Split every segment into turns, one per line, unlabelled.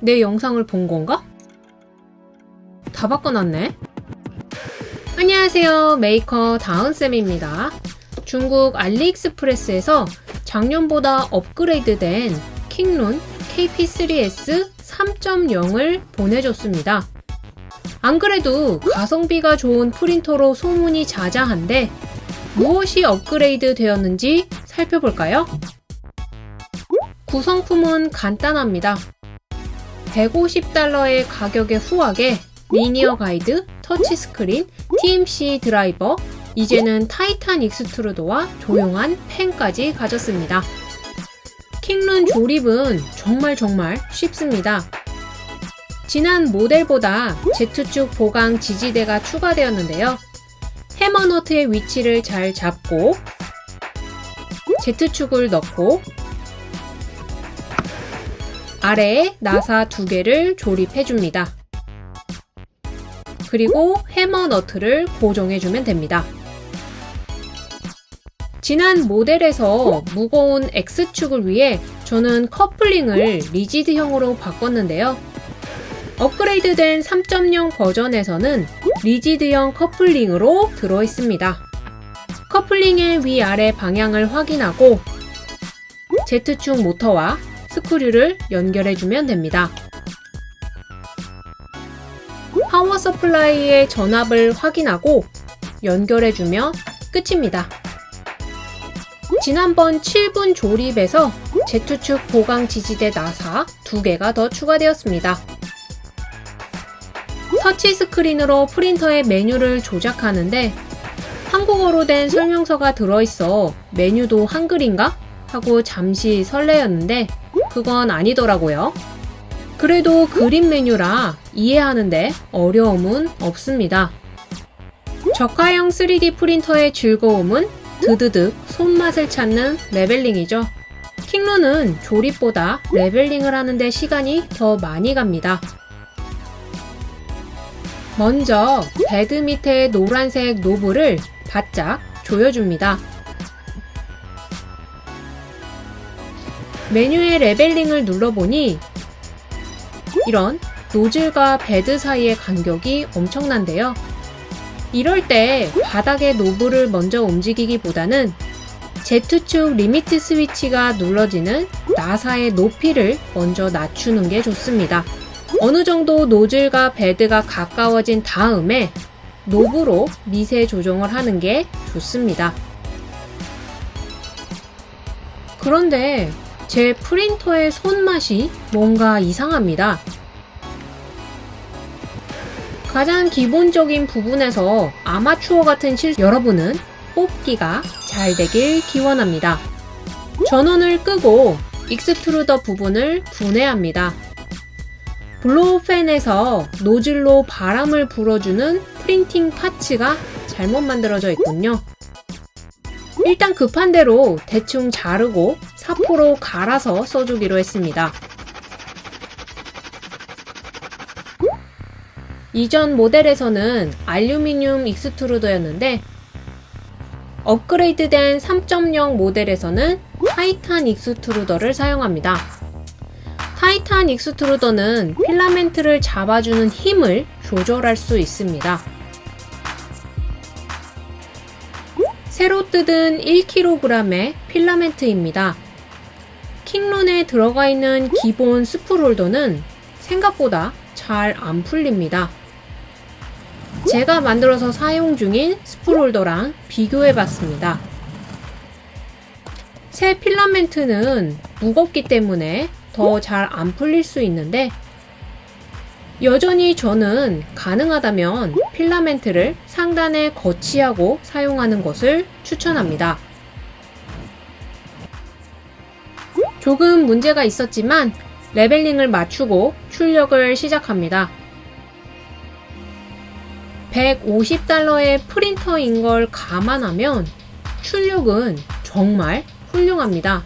내 영상을 본 건가? 다 바꿔놨네. 안녕하세요. 메이커 다은쌤입니다. 중국 알리익스프레스에서 작년보다 업그레이드된 킹룬 KP3S 3.0을 보내줬습니다. 안 그래도 가성비가 좋은 프린터로 소문이 자자한데 무엇이 업그레이드 되었는지 살펴볼까요? 구성품은 간단합니다. 150달러의 가격에 후하게 linear guide, 터치스크린, TMC 드라이버, 이제는 Titan extruder와 조용한 팬까지 가졌습니다. 킹룬 조립은 정말 정말 쉽습니다. 지난 모델보다 Z축 보강 지지대가 추가되었는데요. hammer nut의 위치를 잘 잡고 Z축을 넣고 아래에 나사 두 개를 조립해 줍니다. 그리고 해머 너트를 고정해 주면 됩니다. 지난 모델에서 무거운 X축을 위해 저는 커플링을 리지드형으로 바꿨는데요. 업그레이드된 3.0 버전에서는 리지드형 커플링으로 들어있습니다. 커플링의 위아래 방향을 확인하고 Z축 모터와 스크류를 연결해주면 됩니다. power supply의 전압을 확인하고 연결해주면 끝입니다. 지난번 7분 조립에서 Z축 보강 지지대 나사 2개가 더 추가되었습니다. 터치 스크린으로 프린터의 메뉴를 조작하는데 한국어로 된 설명서가 들어있어 메뉴도 한글인가? 하고 잠시 설레었는데 그건 아니더라고요. 그래도 그림 메뉴라 이해하는데 어려움은 없습니다. 저가형 3D 프린터의 즐거움은 드드득 손맛을 찾는 leveling이죠. 킹룬은 조립보다 leveling을 하는데 시간이 더 많이 갑니다. 먼저 bed 밑에 노란색 knob를 바짝 조여줍니다. 메뉴의 leveling을 눌러보니 이런 노즐과 bed 사이의 간격이 엄청난데요. 이럴 때 바닥의 knob를 먼저 움직이기보다는 Z축 limit switch가 눌러지는 나사의 높이를 먼저 낮추는 게 좋습니다. 어느 정도 노즐과 베드가 가까워진 다음에 노브로 미세 조정을 하는 게 좋습니다. 그런데 제 프린터의 손맛이 뭔가 이상합니다. 가장 기본적인 부분에서 아마추어 같은 실 여러분은 뽑기가 잘 되길 기원합니다. 전원을 끄고 extruder 부분을 분해합니다. blow fan에서 노즐로 바람을 불어주는 printing parts가 잘못 만들어져 있군요. 일단 급한 대로 대충 자르고 사포로 갈아서 써주기로 했습니다. 이전 모델에서는 알루미늄 extruder였는데 업그레이드된 3.0 모델에서는 Titan extruder를 사용합니다. Titan extruder는 필라멘트를 잡아주는 힘을 조절할 수 있습니다. 새로 뜯은 1kg의 필라멘트입니다. 킹룬에 들어가 있는 기본 spool holder는 생각보다 잘 안 풀립니다. 제가 만들어서 사용 중인 spool holder랑 비교해 봤습니다. 새 필라멘트는 무겁기 때문에 더 잘 안 풀릴 수 있는데 여전히 저는 가능하다면 필라멘트를 상단에 거치하고 사용하는 것을 추천합니다. 조금 문제가 있었지만 leveling을 맞추고 출력을 시작합니다. 150달러의 프린터인 걸 감안하면 출력은 정말 훌륭합니다.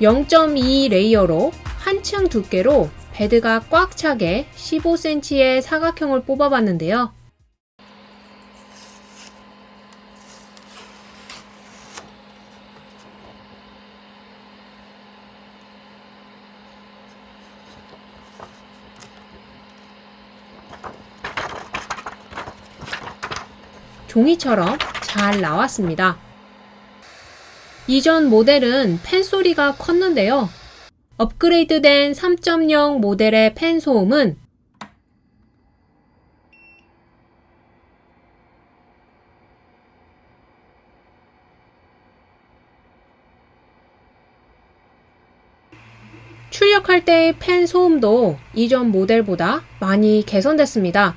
0.2 layer로 한층 두께로 bed가 꽉 차게 15cm의 사각형을 뽑아봤는데요. 종이처럼 잘 나왔습니다. 이전 모델은 펜소리가 컸는데요. 업그레이드된 3.0 모델의 펜 소음은 출력할 때의 펜 소음도 이전 모델보다 많이 개선됐습니다.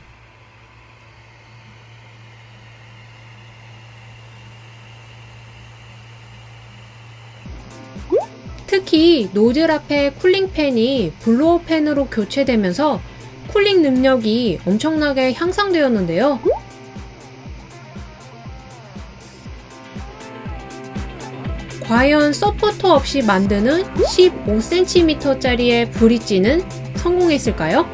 특히 노즐 앞에 cooling fan이 blower fan으로 교체되면서 cooling 능력이 엄청나게 향상되었는데요. 과연 서포터 없이 만드는 15cm짜리의 브릿지는 성공했을까요?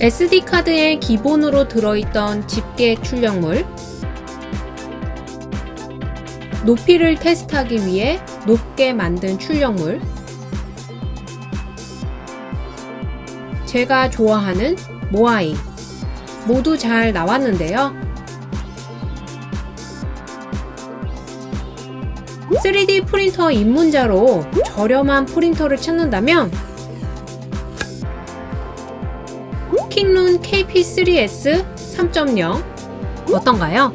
SD카드에 기본으로 들어있던 집게 출력물, 높이를 테스트하기 위해 높게 만든 출력물, 제가 좋아하는 모아이 모두 잘 나왔는데요. 3D 프린터 입문자로 저렴한 프린터를 찾는다면 킹룬 KP3S 3.0 어떤가요?